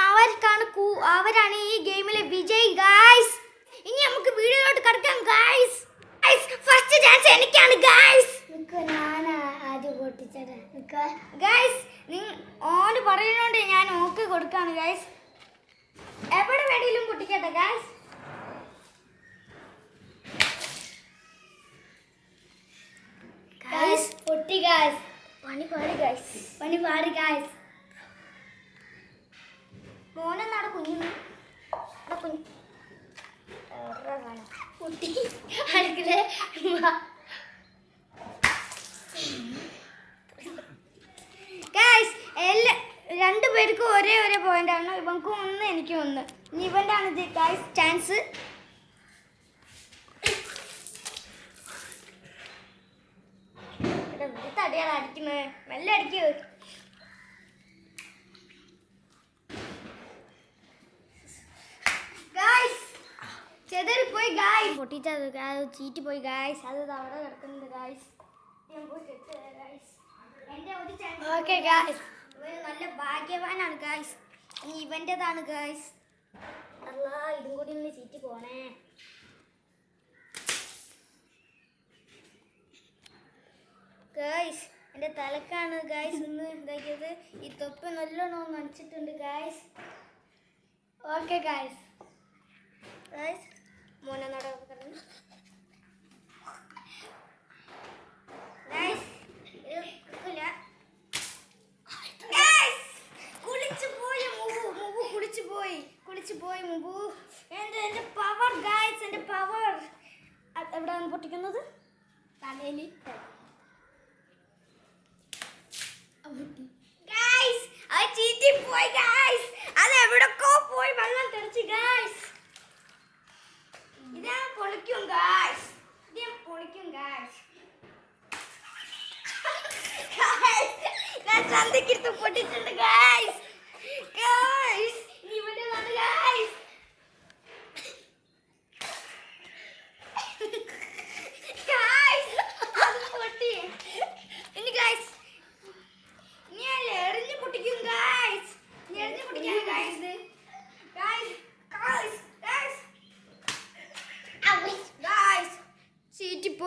അവർക്കാണ് അവരാണ് ഈ ഗെയിമിലെ വിജയ് ഗായ്സ് ഇനി നമുക്ക് വീഡിയോയിലോട്ട് കിടക്കാം ഗായ്സ് ഫസ്റ്റ് ചാൻസ് എനിക്കാണ് ഗായ്സ് ഗായ്സ് ഓന് പറയുന്നോണ്ട് ഞാൻ ഓക്കേ കൊടുക്കാണ് ഗായ്സ് എവിടെ വേണേലും പൊട്ടിക്കട്ടെ ഗായ്സ് ഗായ്സ് പൊട്ടി ഗായ്സ് പണി പാടി ഗായ്സ് പണി പാടി ഗായ്സ് മോനെന്നാടെ കുഞ്ഞു കുഞ്ഞു. എവിടെ കാണാം പൊട്ടി അടുക്കള ഗായ്സ് എല്ലാ രണ്ടു പേർക്കും ഒരേ ഒരേ പോയിന്റ് ആണ്. ഇവൻക്കും ഒന്ന് എനിക്കും ഒന്ന്. ഇനി ഇവന്റെ ആണ് ഗായ്സ് ചാൻസ് തടിയാണ് അടിക്കുന്നത് മെല്ലെ അടിക്കൂ ഗായ്സ് ചെതറി പോയി ഗായ്സ് പൊട്ടിച്ചത് ചീറ്റ് പോയി ഗായ്സ് അത് അവിടെ കിടക്കുന്നുണ്ട് ഗായ്സ് ഞാൻ പോയി കെട്ടുക ഗായ്സ് എന്റെ ഒരു ഓക്കെ ഗായ്സ് ഇവൻ നല്ല ഭാഗ്യവാനാണ് ഗായ്സ് ഇനി ഇവന്റെതാണ് ഗായ്സ് അല്ല ഇതും കൂടി ഒന്ന് ചീറ്റ് പോണേ. ഗായ്സ് എന്റെ തലക്കാണ് ഗായ്സ് ഇന്ന് ഇതാക്കിയത് ഈ തൊപ്പ് നല്ലോണം നനച്ചിട്ടുണ്ട് ഗായ്സ് ഓക്കെ ഗായ്സ് ഗായ്സ് మొన్న నడవగలను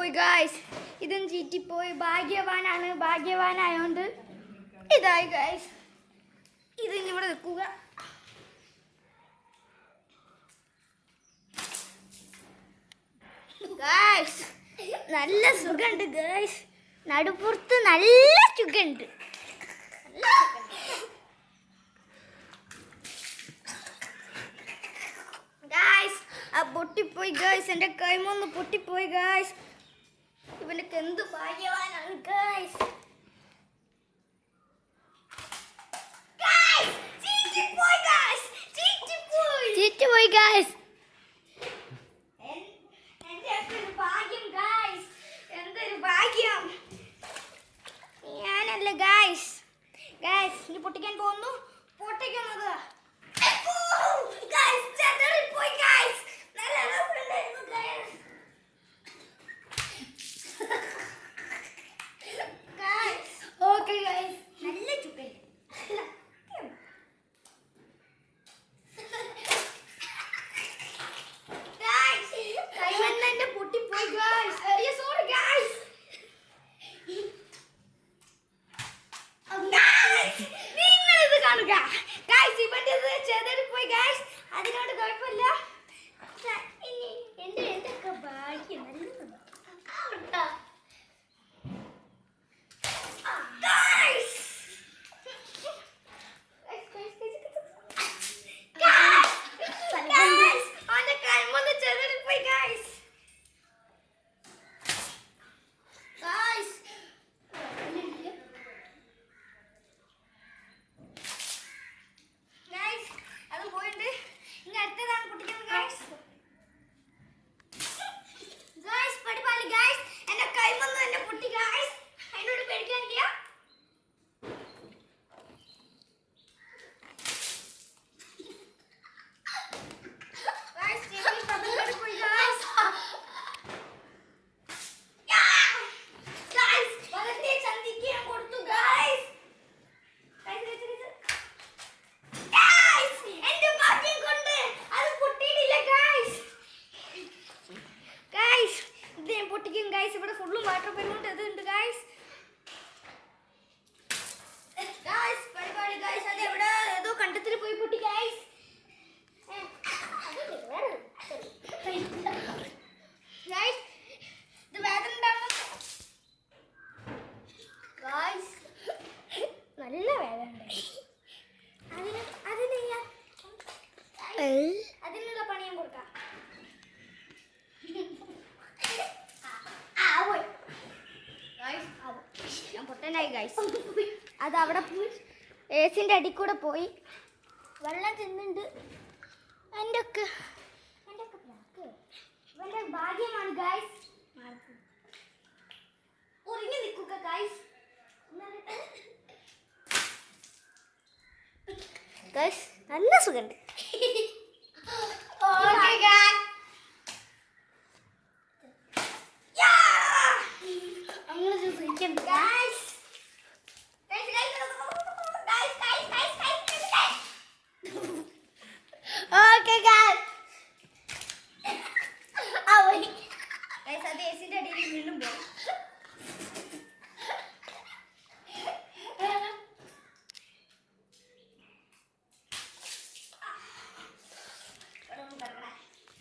ചീറ്റിപ്പോയി ഗായ്സ് ഇതും ചീറ്റിപ്പോയി. ഭാഗ്യവാനാണ് ഭാഗ്യവാനായോണ്ട് ഇതായി ഗായ്സ് ഇത് ഇവിടെ നിൽക്കുക. ഗായ്സ് നല്ല സുഖമുണ്ട് ഗായ്സ് നടുപ്പുറത്ത് നല്ല സുഖമുണ്ട്. ആ പൊട്ടിപ്പോയി ഗേൾസ് എന്റെ കൈമൊന്ന് പൊട്ടിപ്പോയി ഗായ്സ് ഇവനക്ക് എന്ത് ഭാഗ്യവാനാണ് ഗൈസ് എന്തൊരു ഭാഗ്യം. ഞാനല്ല ഗായ്സ് ഗായ്സ് ഇനി പൊട്ടിക്കാൻ പോകുന്നു. പൊട്ടിക്കുന്നത് ഗൈസ് ഇവിടെ ഫുള്ള് വാട്ടർ ബലൂൺ ഇത് ഉണ്ട് ഗൈസ് പരിപാടി ഗൈസ് അത് എവിടെ? കണ്ടത്തിൽ പോയി പൊട്ടി ഗൈസ് അവിടെ പോയി. ഏസിന്റെ അടി കൂടെ പോയി. വെള്ളം തിന്നുണ്ട് എന്റെ ഒക്കെ. ഭാഗ്യമാണ് നിൽക്കുക നല്ല സുഖമുണ്ട് അങ്ങനെ സുഖിക്കും ഗൈസ് ഓക്കെ ഗൈസ് ഗൈസ് അത് എസിന്റെ അടിയിൽ വീണ്ടും പോകും ഇനിയും നല്ലോണം പൊതിഞ്ഞ് നിൽക്കുക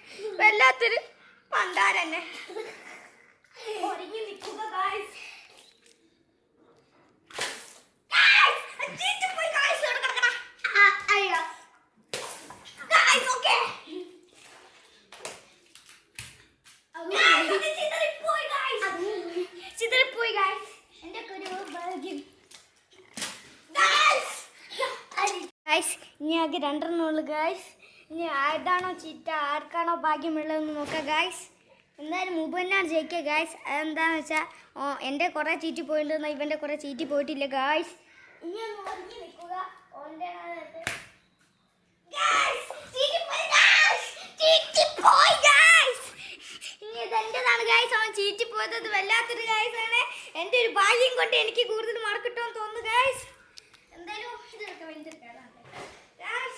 വല്ലാത്തൊരു പണ്ടാരന്നെ. ഒരുങ്ങി നിൽക്കുക. ഗൈസ് ഇനി ആകെ രണ്ടെണ്ണം ഉള്ളു ഗൈസ് ഇനി ആരുടാണോ ചീറ്റ ആർക്കാണോ ഭാഗ്യമുള്ളതെന്ന് നോക്കാം ഗായ്സ് എന്തായാലും മുമ്പ് തന്നെയാണ് ജയിക്കുക ഗായ്സ് അതെന്താണെന്ന് വെച്ചാൽ ഓ എന്റെ കുറേ ചീറ്റി പോയിട്ടുണ്ടെന്ന് ഇവന്റെ കുറേ ചീറ്റി പോയിട്ടില്ല ഗായ്സ് ഇനി നിൽക്കുക. ഓന്റെ അവൻ ആണ്. എന്റെ ഒരു ഭാഗ്യം കൊണ്ട് എനിക്ക് കൂടുതൽ മാർക്ക് കിട്ടുമെന്ന് തോന്നുന്നു എന്തായാലും Guys.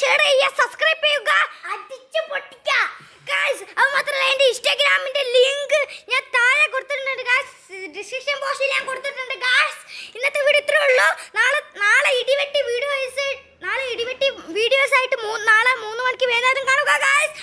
ഷെയർ ചെയ്യുക സബ്സ്ക്രൈബ് ചെയ്യുക. അടിച്ചു പൊട്ടിക്കുക. ഗായ്സ് അത് മാത്രമല്ല എന്റെ ഇൻസ്റ്റാഗ്രാമിന്റെ ലിങ്ക് ഞാൻ താഴെ കൊടുത്തിട്ടുണ്ട് ഗായ്സ് ഡിസ്ക്രിപ്ഷൻ ബോക്സിൽ ഞാൻ കൊടുത്തിട്ടുണ്ട് ഗായ്സ് ഇന്നത്തെ വീഡിയോ ഇത്രേ ഉള്ളൂ. നാളെ നാളെ ഇടിവെട്ടി വീഡിയോസ് നാളെ ഇടിവെട്ടി വീഡിയോസ് ആയിട്ട് നാളെ മൂന്ന് മണിക്ക് വേഗം കാണുക ഗായ്സ്